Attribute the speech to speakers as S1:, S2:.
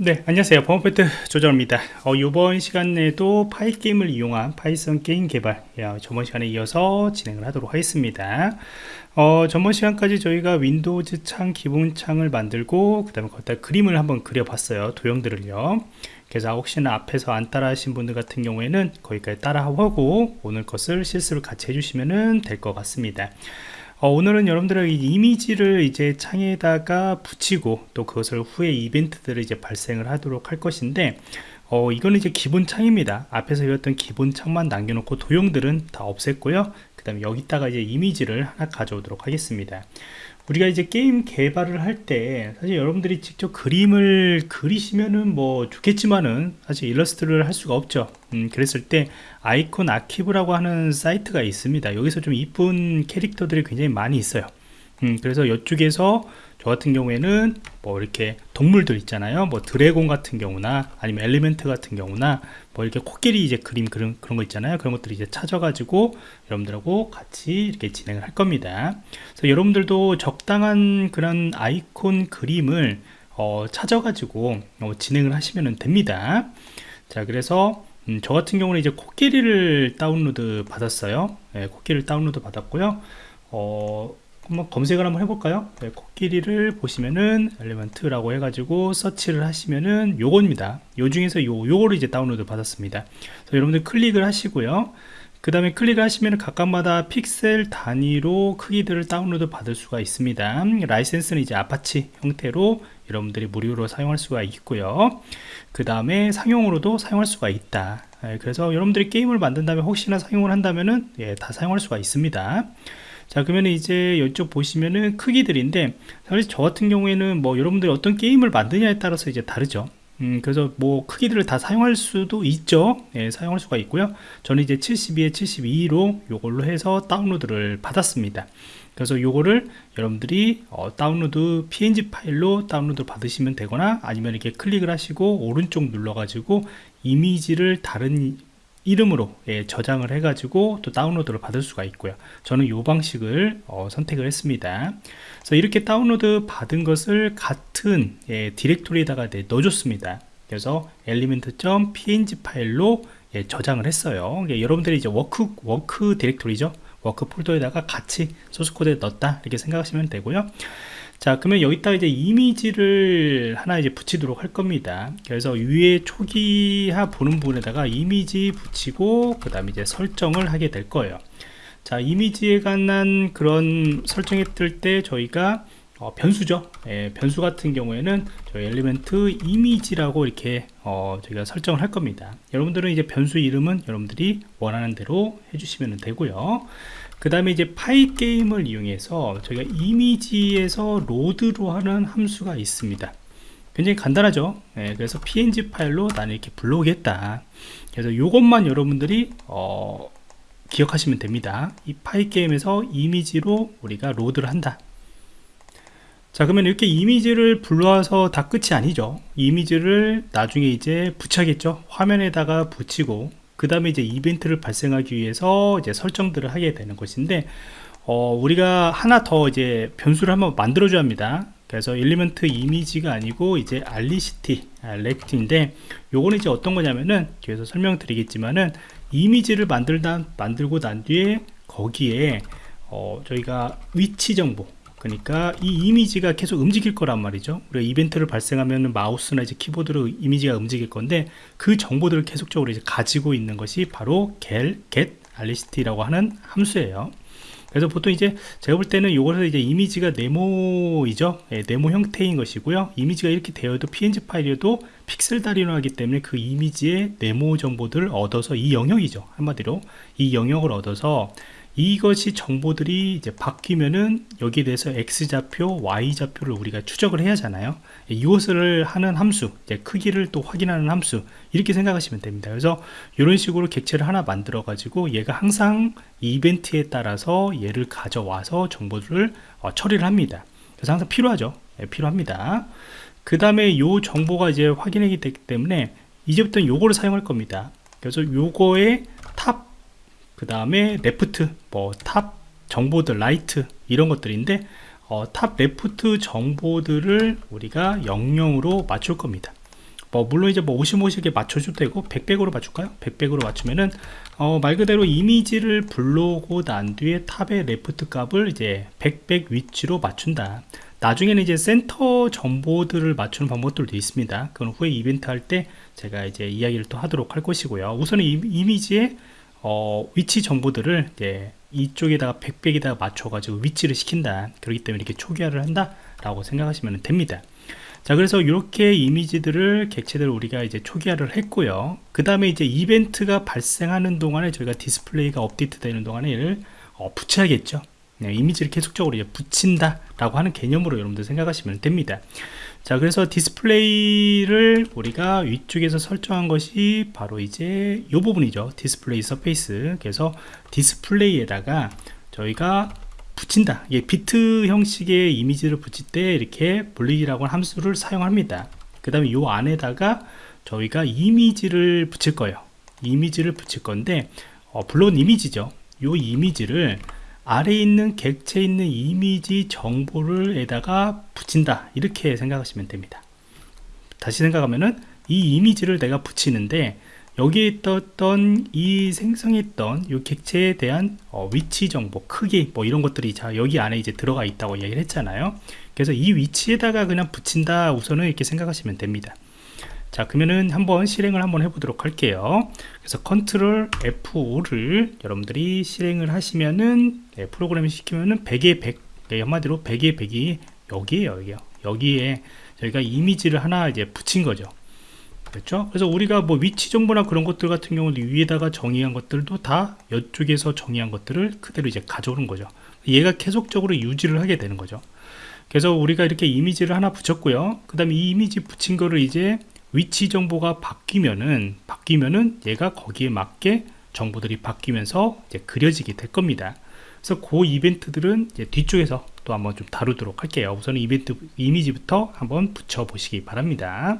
S1: 네 안녕하세요. 범퍼트 조정입니다. 어, 이번 시간에도 Pygame을 이용한 Python 게임 개발 야, 저번 시간에 이어서 진행을 하도록 하겠습니다. 어, 전번 시간까지 저희가 Windows 창 기본 창을 만들고 그 다음에 거기다 그림을 한번 그려봤어요. 도형들을요. 그래서 혹시나 앞에서 안 따라 하신 분들 같은 경우에는 거기까지 따라 하고 오늘 것을 실습을 같이 해주시면 될 것 같습니다 어, 오늘은 여러분들에게 이미지를 이제 창에다가 붙이고 또 그것을 후에 이벤트들을 이제 발생을 하도록 할 것인데 어, 이거는 이제 기본 창입니다. 앞에서 배웠던 기본 창만 남겨놓고 도형들은 다 없앴고요. 그 다음에 여기다가 이제 이미지를 하나 가져오도록 하겠습니다. 우리가 이제 게임 개발을 할 때 사실 여러분들이 직접 그림을 그리시면은 뭐 좋겠지만은 사실 일러스트를 할 수가 없죠. 음, 그랬을 때 아이콘 아키브라고 하는 사이트가 있습니다. 여기서 좀 이쁜 캐릭터들이 굉장히 많이 있어요 음, 그래서 이쪽에서 저 같은 경우에는 뭐 이렇게 동물들 있잖아요. 뭐 드래곤 같은 경우나 아니면 elephant 같은 경우나 뭐 이렇게 코끼리 이제 그림 그런, 그런 거 있잖아요. 그런 것들을 이제 찾아가지고 여러분들하고 같이 이렇게 진행을 할 겁니다. 그래서 여러분들도 적당한 그런 아이콘 그림을 어, 찾아가지고 어, 진행을 하시면 됩니다. 자 그래서 음, 저 같은 경우는 이제 코끼리를 다운로드 받았어요. 네, 코끼리를 다운로드 받았고요. 어, 한번 검색을 한번 해볼까요? 네, 코끼리를 보시면은 elephant라고 해가지고 서치를 하시면은 요겁니다. 요 중에서 요, 요거를 이제 다운로드 받았습니다. 여러분들 클릭을 하시고요. 그 다음에 클릭을 하시면 각각마다 픽셀 단위로 크기들을 다운로드 받을 수가 있습니다. 라이센스는 이제 아파치 형태로 여러분들이 무료로 사용할 수가 있고요. 그 다음에 상용으로도 사용할 수가 있다. 예, 그래서 여러분들이 게임을 만든 다음에 혹시나 사용을 한다면은 예, 다 사용할 수가 있습니다 자 그러면 이제 이쪽 보시면은 크기들인데 사실 저 같은 경우에는 뭐 여러분들이 어떤 게임을 만드냐에 따라서 이제 다르죠. 음, 그래서 뭐 크기들을 다 사용할 수도 있죠. 예, 사용할 수가 있고요. 저는 이제 72에 72로 요걸로 해서 다운로드를 받았습니다. 그래서 요거를 여러분들이 어, 다운로드 png 파일로 다운로드 받으시면 되거나 아니면 이렇게 클릭을 하시고 오른쪽 눌러 가지고 이미지를 다른 이름으로 예, 저장을 해 가지고 또 다운로드를 받을 수가 있고요. 저는 이 방식을 어, 선택을 했습니다. 그래서 이렇게 다운로드 받은 것을 같은 예, 디렉토리에다가 네, 넣어줬습니다. 그래서 elephant.png 파일로 예, 저장을 했어요. 예, 여러분들이 이제 work work directory죠? work 폴더에다가 같이 소스 코드에 넣었다 이렇게 생각하시면 되고요 자 그러면 여기다 이제 이미지를 하나 이제 붙이도록 할 겁니다. 그래서 위에 초기화 보는 부분에다가 이미지 붙이고 그 다음에 이제 설정을 하게 될 거예요. 자 이미지에 관한 그런 설정했을 때 저희가 어, 변수죠. 예, 변수 같은 경우에는 저희 엘리멘트 이미지라고 이렇게 어, 저희가 설정을 할 겁니다. 여러분들은 이제 변수 이름은 여러분들이 원하는 대로 해주시면 되고요 그 다음에 이제 파이 게임을 이용해서 저희가 이미지에서 로드로 하는 함수가 있습니다. 굉장히 간단하죠? 네, 그래서 png 파일로 나는 이렇게 불러오겠다. 그래서 이것만 여러분들이 어, 기억하시면 됩니다. 이 pygame에서 이미지로 우리가 로드를 한다. 자 그러면 이렇게 이미지를 불러와서 다 끝이 아니죠? 이미지를 나중에 이제 붙여야겠죠? 화면에다가 붙이고 그 다음에 이제 이벤트를 발생하기 위해서 이제 설정들을 하게 되는 것인데 어, 우리가 하나 더 이제 변수를 한번 만들어 줘야 합니다. 그래서 element 이미지가 아니고 이제 RECT 아, rect인데 요거는 이제 어떤 거냐면은 뒤에서 설명드리겠지만은 이미지를 만들다 만들고 난 뒤에 거기에 어, 저희가 위치 정보 그러니까 이 이미지가 계속 움직일 거란 말이죠. 우리가 이벤트를 발생하면 마우스나 이제 키보드로 이미지가 움직일 건데 그 정보들을 계속적으로 이제 가지고 있는 것이 바로 get, get aliCity라고 하는 함수예요. 그래서 보통 이제 제가 볼 때는 이것을 이제 이미지가 네모이죠. 네, 네모 형태인 것이고요. 이미지가 이렇게 되어도 png 파일이어도 픽셀 다리로 하기 때문에 그 이미지의 네모 정보들을 얻어서 이 영역이죠. 한마디로 이 영역을 얻어서 이것이 정보들이 이제 바뀌면은 여기에 대해서 x좌표 y좌표를 우리가 추적을 해야 하잖아요. 이것을 하는 함수 크기를 또 확인하는 함수 이렇게 생각하시면 됩니다. 그래서 이런 식으로 객체를 하나 만들어 가지고 얘가 항상 이벤트에 따라서 얘를 가져와서 정보를 어, 처리를 합니다. 그래서 항상 필요하죠. 네, 필요합니다. 그 다음에 이 정보가 이제 확인하기 되기 때문에 이제부터는 요거를 사용할 겁니다. 그래서 요거의 top 그 다음에 left 뭐 top 정보들 right 이런 것들인데 어, top left 정보들을 우리가 영영으로 맞출 겁니다. 뭐 물론 이제 뭐 50, 50에 맞춰줘도 되고 100, 100으로 맞출까요? 100, 100으로 맞추면은 어, 말 그대로 이미지를 불러오고 난 뒤에 top의 left 값을 이제 100, 100 위치로 맞춘다. 나중에는 이제 센터 정보들을 맞추는 방법들도 있습니다. 그건 후에 이벤트 할 때 제가 이제 이야기를 또 하도록 할 것이고요. 우선은 이, 이미지의 어, 위치 정보들을 이제 이쪽에다가 100, 100에다가 맞춰가지고 위치를 시킨다. 그렇기 때문에 이렇게 초기화를 한다 라고 생각하시면 됩니다. 자 그래서 이렇게 이미지들을 객체들을 우리가 이제 초기화를 했고요. 그 다음에 이제 이벤트가 발생하는 동안에 저희가 디스플레이가 업데이트 되는 동안에 얘를 어, 붙여야겠죠. 네, 이미지를 계속적으로 이제 붙인다 라고 하는 개념으로 여러분들 생각하시면 됩니다. 자 그래서 디스플레이를 우리가 위쪽에서 설정한 것이 바로 이제 이 부분이죠. display surface 그래서 디스플레이에다가 저희가 붙인다. 이게 비트 형식의 이미지를 붙일 때 이렇게 blit이라고 하는 함수를 사용합니다. 그 다음에 이 안에다가 저희가 이미지를 붙일 거예요. 이미지를 붙일 건데 어, 물론 이미지죠. 이 이미지를 아래에 있는 객체에 있는 이미지 정보를 에다가 붙인다. 이렇게 생각하시면 됩니다. 다시 생각하면은 이 이미지를 내가 붙이는데 여기에 있던 이 생성했던 이 객체에 대한 어, 위치 정보 크기 뭐 이런 것들이 자 여기 안에 이제 들어가 있다고 얘기를 했잖아요. 그래서 이 위치에다가 그냥 붙인다 우선은 이렇게 생각하시면 됩니다 자 그러면은 한번 실행을 한번 해보도록 할게요. 그래서 컨트롤 F5를 여러분들이 실행을 하시면은 네, 프로그램을 시키면은 100에 100 네, 한마디로 100에 100이 여기에요 여기요. 여기에 저희가 이미지를 하나 이제 붙인 거죠. 그렇죠? 그래서 우리가 뭐 위치 정보나 그런 것들 같은 경우는 위에다가 정의한 것들도 다 이쪽에서 정의한 것들을 그대로 이제 가져오는 거죠. 얘가 계속적으로 유지를 하게 되는 거죠. 그래서 우리가 이렇게 이미지를 하나 붙였고요. 그 다음에 이 이미지 붙인 거를 이제 위치 정보가 바뀌면은 바뀌면은 얘가 거기에 맞게 정보들이 바뀌면서 이제 그려지게 될 겁니다. 그래서 그 이벤트들은 뒤쪽에서 또 한번 좀 다루도록 할게요. 우선 이벤트 이미지부터 한번 붙여 보시기 바랍니다